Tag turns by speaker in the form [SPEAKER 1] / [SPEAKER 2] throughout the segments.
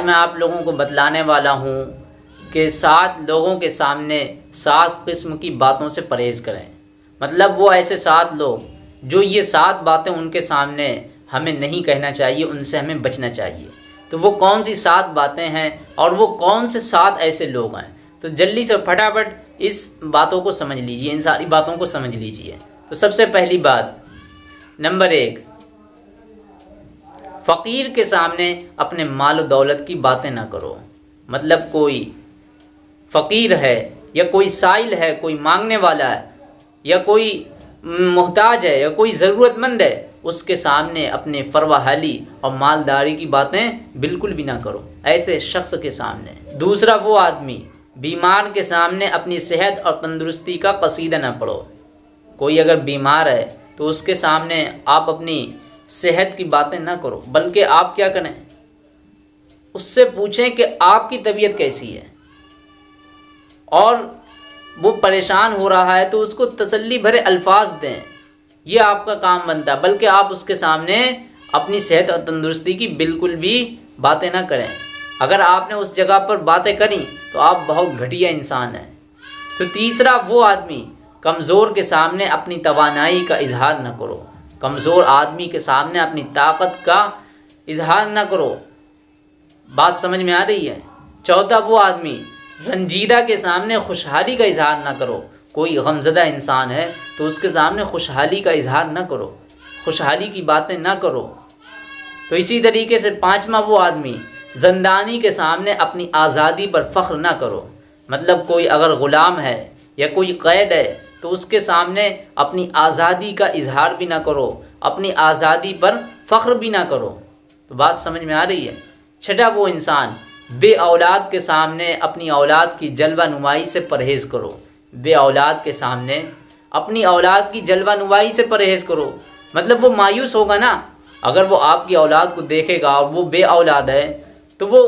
[SPEAKER 1] आज मैं आप लोगों को बतलाने वाला हूँ कि सात लोगों के सामने सात किस्म की बातों से परहेज़ करें। मतलब वो ऐसे सात लोग जो ये सात बातें उनके सामने हमें नहीं कहना चाहिए, उनसे हमें बचना चाहिए। तो वो कौन सी सात बातें हैं और वो कौन से सात ऐसे लोग हैं? तो जल्दी से फटाफट इस बातों को समझ लीजिए, इन सारी बातों को समझ लीजिए। तो सबसे पहली बात, नंबर एक फ़कीर के सामने अपने माल दौलत की बातें ना करो। मतलब कोई फ़कीर है, या कोई साइल है, कोई मांगने वाला है, या कोई मोहताज है, या कोई ज़रूरतमंद है, उसके सामने अपने फरवाहली और मालदारी की बातें बिल्कुल भी ना करो, ऐसे शख्स के सामने। दूसरा वो आदमी, बीमार के सामने अपनी सेहत और तंदुरुस्ती का कसीदा ना पढ़ो। कोई अगर बीमार है तो उसके सामने आप अपनी सेहत की बातें ना करो, बल्कि आप क्या करें? उससे पूछें कि आपकी तबीयत कैसी है। और वो परेशान हो रहा है तो उसको तसल्ली भरे अल्फाज दें। ये आपका काम बनता है, बल्कि आप उसके सामने अपनी सेहत और तंदुरुस्ती की बिल्कुल भी बातें ना करें। अगर आपने उस जगह पर बातें करी तो आप बहुत घटिया इंसान हैं। तो तीसरा वो आदमी, कमज़ोर के सामने अपनी तोानाई का इजहार न करो। कमज़ोर आदमी के सामने अपनी ताकत का इजहार न करो। बात समझ में आ रही है? चौथा वो आदमी, रंजीदा के सामने खुशहाली का इजहार ना करो। कोई गमजदा इंसान है तो उसके सामने खुशहाली का इजहार ना करो। खुशहाली की बातें ना करो। तो इसी तरीके से पाँचवा वो आदमी, जंदानी के सामने अपनी आज़ादी पर फ़ख्र ना करो। मतलब कोई अगर ग़ुलाम है या कोई क़ैद है तो उसके सामने अपनी आज़ादी का इजहार भी ना करो, अपनी आज़ादी पर फ़ख्र भी ना करो। तो बात समझ में आ रही है? छठा वो इंसान बे औलाद के सामने अपनी औलाद की जलवा नुमाई से परहेज़ करो। बे औलाद के सामने अपनी औलाद की जलवा नुमाई से परहेज़ करो। मतलब वो मायूस होगा ना? अगर वो आपकी औलाद को देखेगा और वो बे औलाद है तो वो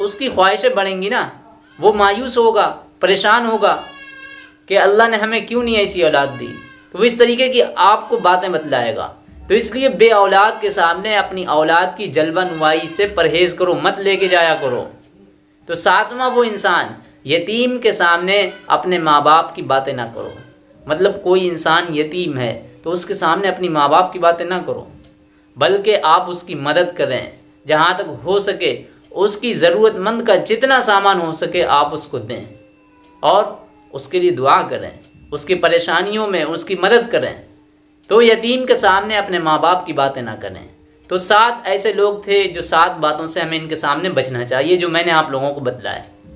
[SPEAKER 1] उसकी ख्वाहिशें बढ़ेंगी ना? वो मायूस होगा, परेशान होगा। कि अल्लाह ने हमें क्यों नहीं ऐसी औलाद दी? तो इस तरीके की आपको बातें बतलाएगा। तो इसलिए बे औलाद के सामने अपनी औलाद की जलवा नुमाई से परहेज़ करो, मत लेके जाया करो। तो सातवां वो इंसान, यतीम के सामने अपने माँ बाप की बातें ना करो। मतलब कोई इंसान यतीम है तो उसके सामने अपनी माँ बाप की बातें ना करो। बल्कि आप उसकी मदद करें, जहाँ तक हो सके, उसकी ज़रूरतमंद का जितना सामान हो सके आप उसको दें। और उसके लिए दुआ करें, उसकी परेशानियों में उसकी मदद करें। तो यतीम के सामने अपने माँ बाप की बातें ना करें। तो सात ऐसे लोग थे जो सात बातों से हमें इनके सामने बचना चाहिए जो मैंने आप लोगों को बतलाया।